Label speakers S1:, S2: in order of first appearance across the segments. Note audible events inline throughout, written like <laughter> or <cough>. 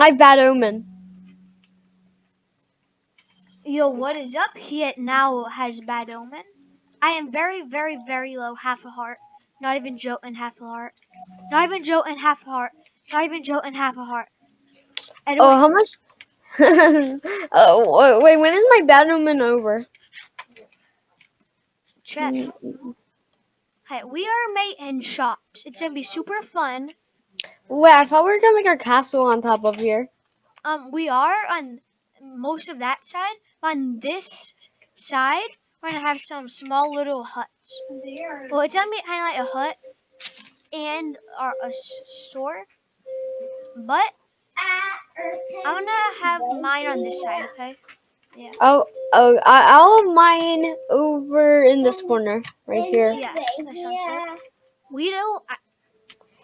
S1: I have bad omen.
S2: Yo, what is up? He now has bad omen. I am very, very, very low. Half a heart. Not even Joe and Half a heart. Not even Joe and Half a heart. Not even Joe and Half a heart. Anyway,
S1: Oh, how much? <laughs> oh, wait, when is my bad omen over?
S2: check. Mm. Hey, we are mate in shops. It's gonna be super fun.
S1: Wait, I thought we were gonna make our castle on top of here.
S2: Um, we are on most of that side. On this side, we're gonna have some small little huts. Well, it's gonna be kind of like a hut and our, a store. But I'm gonna have mine on this side, okay? Yeah.
S1: Oh, oh, I, I'll have mine over in this corner, right here.
S2: Yeah, that sounds good. We don't.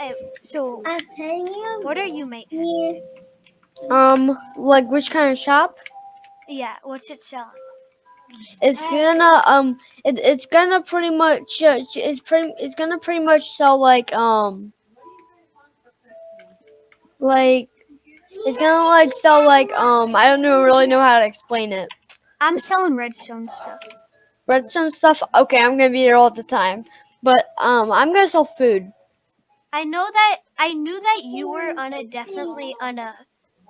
S2: I, so,
S3: I'm telling you.
S2: what are you making?
S3: me.
S1: Um, like which kind of shop?
S2: Yeah, what's it selling?
S1: It's gonna um, it, it's gonna pretty much uh, it's pretty it's gonna pretty much sell like um, like it's gonna like sell like um, I don't know really know how to explain it.
S2: I'm selling redstone stuff.
S1: Redstone stuff. Okay, I'm gonna be here all the time, but um, I'm gonna sell food.
S2: I know that I knew that you were on a definitely on a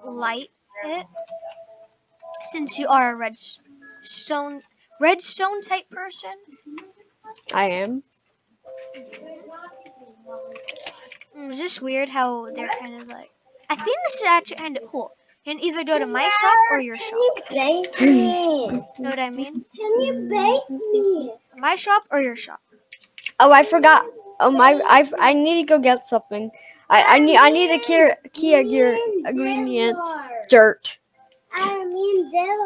S2: light hit since you are a redstone redstone type person.
S1: I am.
S2: Mm, Is this weird how they're kind of like? I think this is actually kind of cool. You can either go to my shop or your shop.
S3: Can you bake me?
S2: Know what I mean?
S3: Can you bake me?
S2: My shop or your shop?
S1: Oh, I forgot. Um, I I I need to go get something. I I need I need a key key gear ingredient. Dirt.
S3: I mean, there.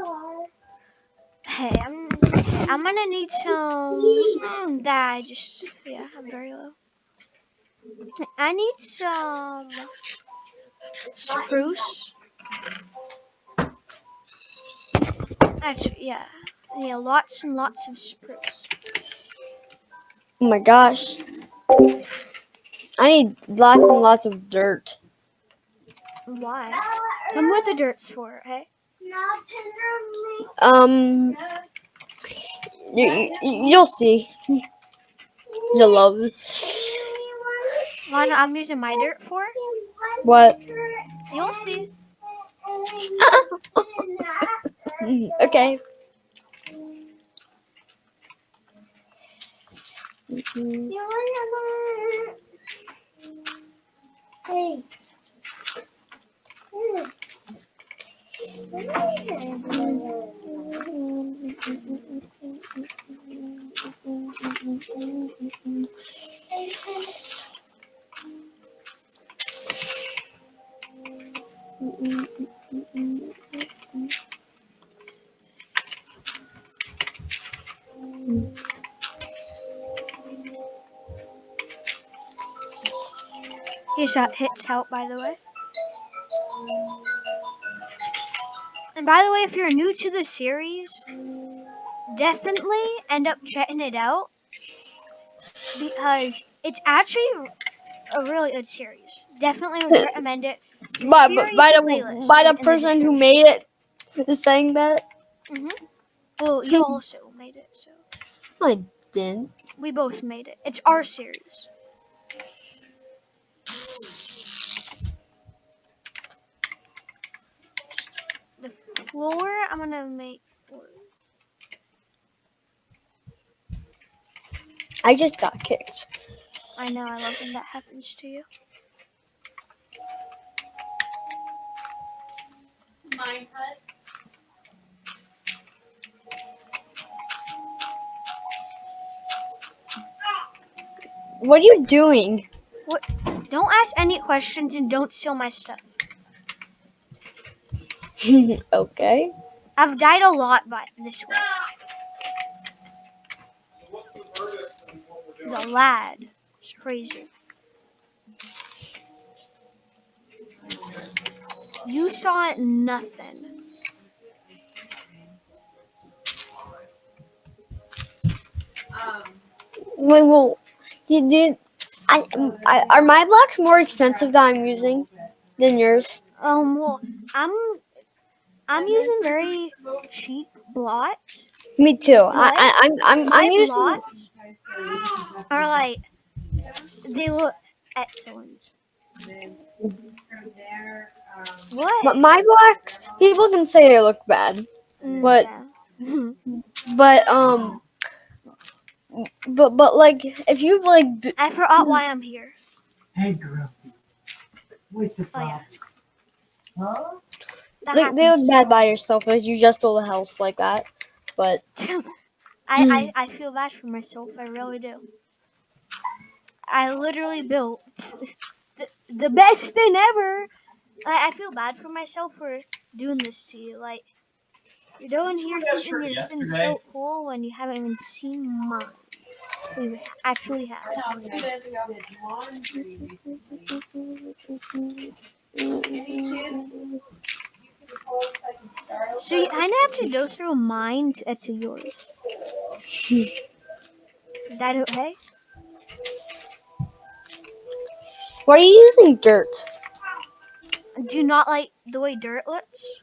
S2: Hey, I'm I'm gonna need some. Mm, that I just yeah, I'm very low. I need some spruce. Actually, yeah, yeah, lots and lots of spruce.
S1: Oh my gosh. I need lots and lots of dirt.
S2: Why? Tell me what the dirt's for,
S3: tenderly.
S1: Um, you, you, you'll see. You'll love it.
S2: I'm using my dirt for?
S1: What?
S2: You'll see. <laughs>
S1: okay.
S3: Hey.
S2: Shot hits help, by the way. And by the way, if you're new to the series, definitely end up checking it out because it's actually a really good series. Definitely would recommend it.
S1: By, by the by the person who made it is saying that
S2: Mhm. Well, you <laughs> also made it, so
S1: I didn't.
S2: we both made it. It's our series. Floor, I'm gonna make.
S1: I just got kicked.
S2: I know, I love when that happens to you.
S1: What are you doing? What?
S2: Don't ask any questions and don't steal my stuff. <laughs>
S1: okay.
S2: I've died a lot by this way. The lad. It's crazy. You saw nothing. Um.
S1: Wait, well, you did. I, I are my blocks more expensive that I'm using than yours?
S2: Um, well, I'm I'm using very <laughs> cheap blocks.
S1: Me too. I,
S2: What?
S1: I I'm I'm I'm using
S2: blocks are like they look excellent. What?
S1: but my blocks. People can say they look bad,
S2: Mm,
S1: what?
S2: yeah. <laughs>
S1: but um, but but like if you like b-
S2: I forgot why I'm here.
S4: Hey, girl. What's the
S2: Oh yeah,
S4: Huh?
S2: That
S1: like they look
S2: happens.
S1: bad by yourself as you just build a house like that. But <laughs>
S2: I, I mm. I feel bad for myself. I really do. I literally built <laughs> the, the best thing ever. I, I feel bad for myself for doing this to you. Like you're doing here
S4: Yeah,
S2: something
S4: sure,
S2: that's been so cool when you haven't even seen mine. We actually have.
S4: Two days ago, did laundry.
S2: So you kind of have to go through mine to get to yours. Is that okay?
S1: why are you using dirt?
S2: Do you not like the way dirt looks?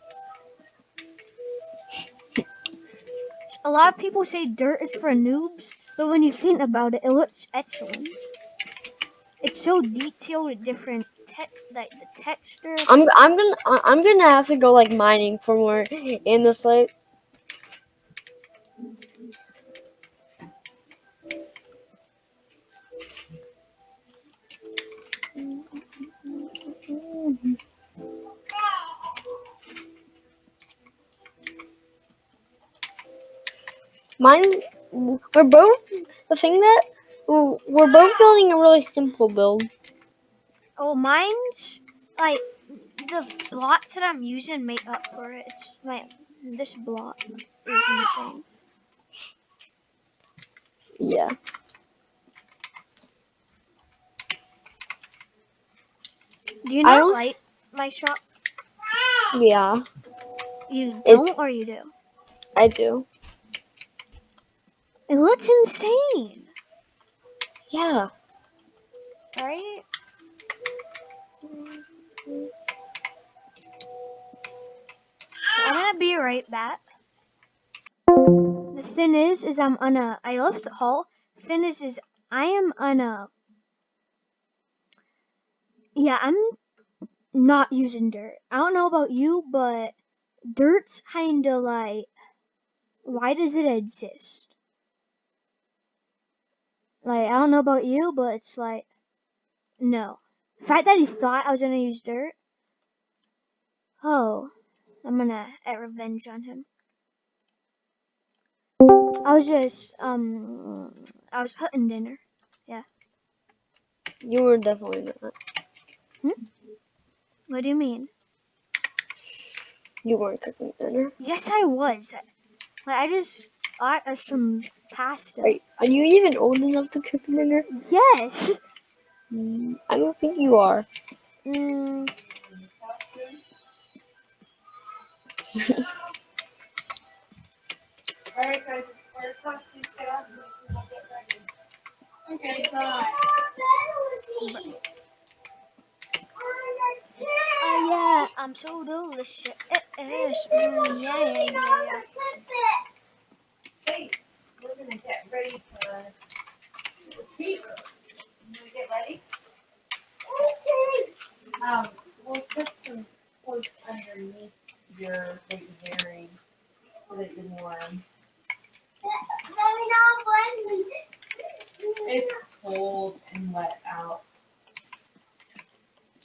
S2: A lot of people say dirt is for noobs, but when you think about it, it looks excellent. It's so detailed with different text, like the texture.
S1: I'm I'm gonna I'm gonna have to go like mining for more in this like Mine, we're both the thing that we're both building a really simple build.
S2: Oh, mine's like the blocks that I'm using make up for it. It's my this block is insane.
S1: Yeah.
S2: Do you not
S1: don't-
S2: like my shop?
S1: Yeah,
S2: You don't,
S1: It's-
S2: or you do?
S1: I do.
S2: It looks insane,
S1: Yeah.
S2: right? Right back. The thing is, is I'm on a. I left the hall. The thing is, is I am on a. Yeah, I'm not using dirt. I don't know about you, but dirt's kinda like. Why does it exist? Like, I don't know about you, but it's like. No. The fact that he thought I was gonna use dirt. Oh. I'm gonna get revenge on him. I was just, um, I was cutting dinner. Yeah.
S1: You were definitely not.
S2: What do you mean?
S1: You weren't cooking dinner.
S2: Yes, I was. Like, I just got us some pasta.
S1: Are, are you even old enough to cook dinner?
S2: Yes.
S1: Mm, I don't think you are.
S2: Mm,
S4: Okay, bye.
S2: oh yeah, I'm so delicious. Mm, yeah, yeah, yeah.
S4: Hey, we're gonna get ready for the. You wanna get ready? Okay. Um, we'll put some clothes underneath your baby herring so that warm. It's cold and wet out.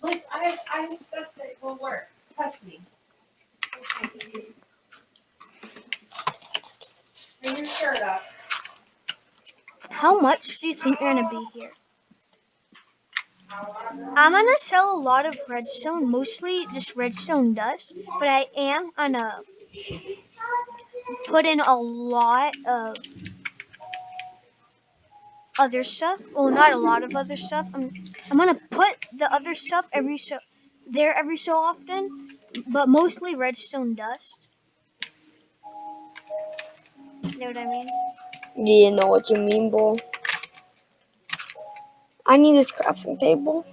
S4: Like, I, I stuff that will work. Trust me. Bring your shirt up.
S2: How much do you think you're gonna be here? I'm gonna sell a lot of redstone, mostly just redstone dust, but I am gonna put in a lot of other stuff. Well, not a lot of other stuff. I'm I'm gonna put the other stuff every so there every so often, but mostly redstone dust. You know what I mean?
S1: You know what you mean, bull. I need this crafting table.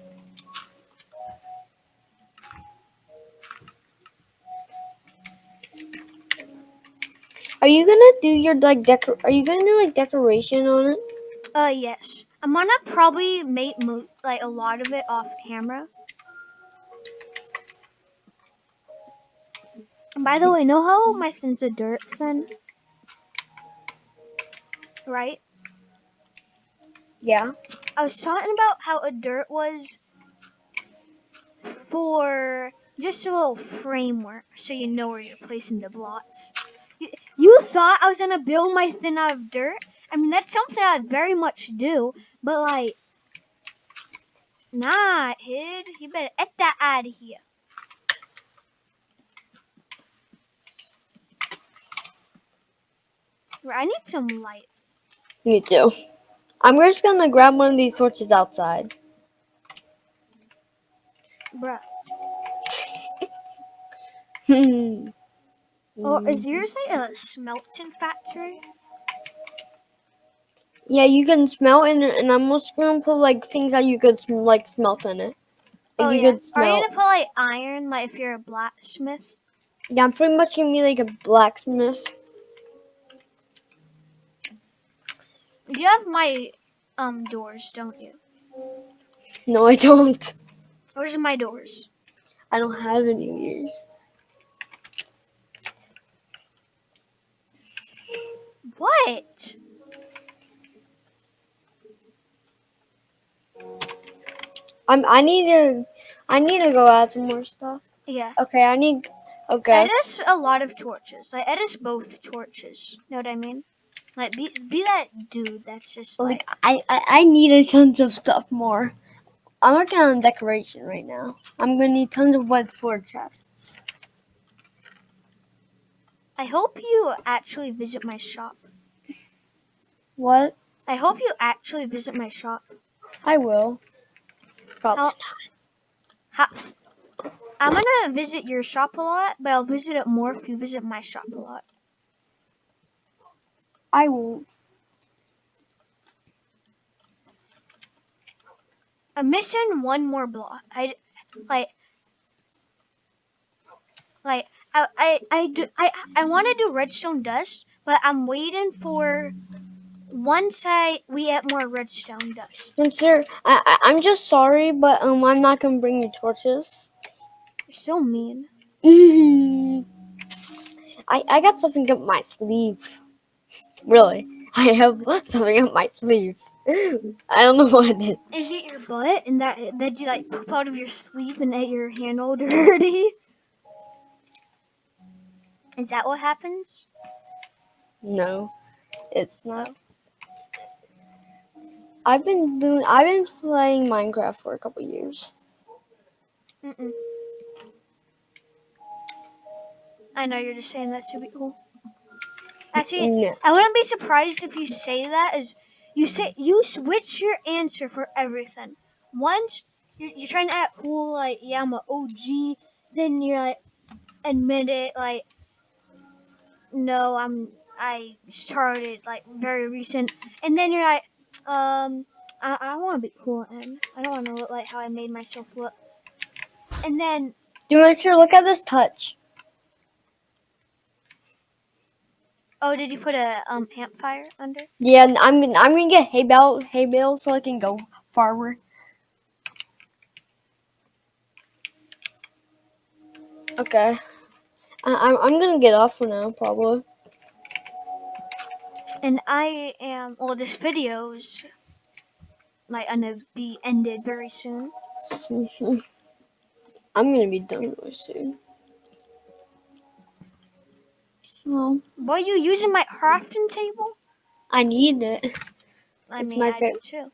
S1: Are you gonna do your like decor? Are you gonna do like decoration on it?
S2: Uh, yes. I'm gonna probably make like a lot of it off camera. By the way, know how my fin's a dirt thin? Right?
S1: Yeah.
S2: I was talking about how a dirt was for just a little framework so you know where you're placing the blocks. You, you thought I was gonna build my thin out of dirt? I mean, that's something I very much do, but like, nah, kid, you better get that out of here. I need some light.
S1: Me too. I'm just gonna grab one of these torches outside.
S2: Bruh.
S1: Hmm. <laughs>
S2: Or is yours like a smelting factory?
S1: Yeah, you can smelt in it, and I'm just gonna put like things that you could like smelt in it.
S2: Oh
S1: you
S2: yeah.
S1: could
S2: Are you gonna put like iron, like if you're a blacksmith?
S1: Yeah, I'm pretty much gonna be like a blacksmith.
S2: You have my um doors, don't you?
S1: No, I don't.
S2: Where's my doors?
S1: I don't have any yours.
S2: What?
S1: I'm. I need to. I need to go add some more stuff.
S2: Yeah.
S1: Okay, I need. Okay.
S2: Edis a lot of torches. Like Edis both torches. Know what I mean? Like be be that dude that's just like,
S1: Like I, I, I need a tons of stuff more. I'm working on decoration right now. I'm gonna need tons of wood for chests.
S2: I hope you actually visit my shop.
S1: What?
S2: I hope you actually visit my shop.
S1: I will. Probably.
S2: How- I'm gonna visit your shop a lot, but I'll visit it more if you visit my shop a lot.
S1: I won't.
S2: I'm missing one more block. I like like I I I do, I, I want to do redstone dust, but I'm waiting for once I we get more redstone dust.
S1: Sir, I, I, I'm just sorry, but um, I'm not gonna bring you torches.
S2: You're so mean. <laughs>
S1: I, I got something up my sleeve. Really, I have something up my sleeve. I don't know <laughs> what it is.
S2: Is it your butt and that that you like poop out of your sleeve and get your hand all <laughs> dirty? Is that what happens?
S1: No, it's not. I've been doing. I've been playing Minecraft for a couple years.
S2: Mm-mm. I know you're just saying that to be cool. Actually,
S1: No.
S2: I wouldn't be surprised if you say that. As you say, you switch your answer for everything. Once you're, you're trying to act cool, like yeah, I'm an OG. Then you're like, admit it, like no, I'm I started like very recent. And then you're like, um, I, I want to be cool and I don't want to look like how I made myself look. And then
S1: Do you want to look at this touch?
S2: Oh, did you put a um campfire under?
S1: Yeah, I'm gonna. I'm gonna get hay bale, hay bale, so I can go farther. Okay. I, I'm. I'm gonna get off for now, probably.
S2: And I am. Well, this video's like gonna be ended very soon. <laughs>
S1: I'm gonna be done really soon. So
S2: Were you using my crafting table?
S1: I need it.
S2: I
S1: It's
S2: mean,
S1: my
S2: I
S1: fa-
S2: do too.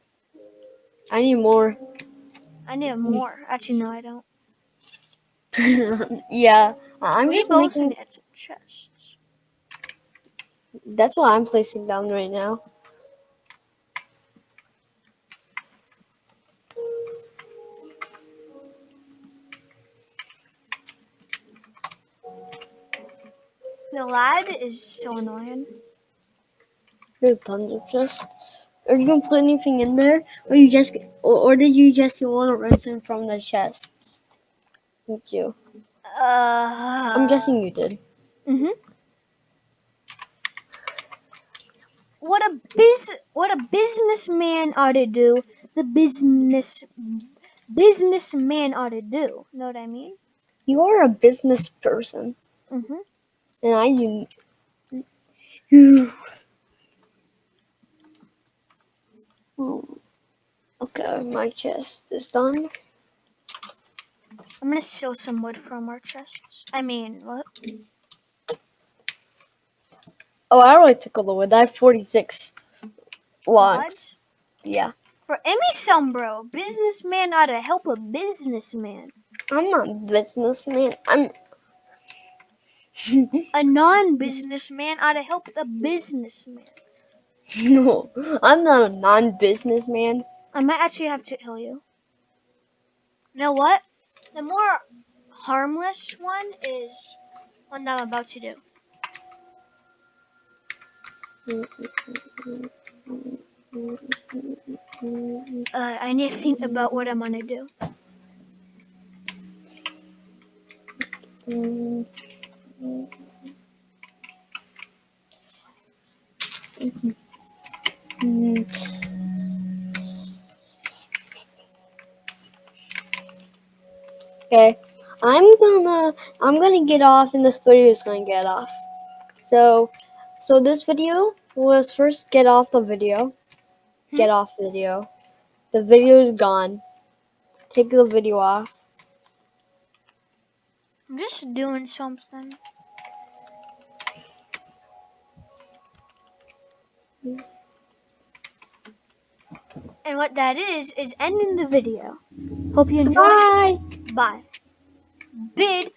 S1: I need more.
S2: I need more. Actually, no, I don't. <laughs>
S1: yeah, I'm
S2: we
S1: just
S2: both
S1: making.
S2: some chests.
S1: That's what I'm placing down right now.
S2: The lad is so annoying.
S1: Tons of chests. Are you gonna put anything in there, or you just, or, or did you just get all the redstone from the chests? Did you?
S2: Uh,
S1: I'm guessing you did.
S2: Mhm. what a biz what a businessman ought to do, the business businessman ought to do. Know what I mean?
S1: You are a business person,
S2: Mhm.
S1: And I do. You. Hmm. Okay, my chest is done.
S2: I'm gonna steal some wood from our chests. I mean, what?
S1: Oh, I already took all the wood. I have 46 logs.
S2: What?
S1: Yeah.
S2: For Emmy some bro, businessman ought to help a businessman.
S1: I'm not a businessman. I'm.
S2: A <laughs> non-businessman ought to help the businessman.
S1: no, I'm not a non businessman.
S2: I might actually have to kill you. You know what? The more harmless one is one that I'm about to do. Uh, I need to think about what I'm gonna do. Mm-hmm.
S1: Okay, I'm gonna I'm gonna get off, and this video is gonna get off. So, so this video was first get off the video, hmm? get off video. The video is gone. Take the video off.
S2: I'm just doing something. And what that is, is ending the video. Hope you enjoyed.
S1: Bye.
S2: Bye. Bid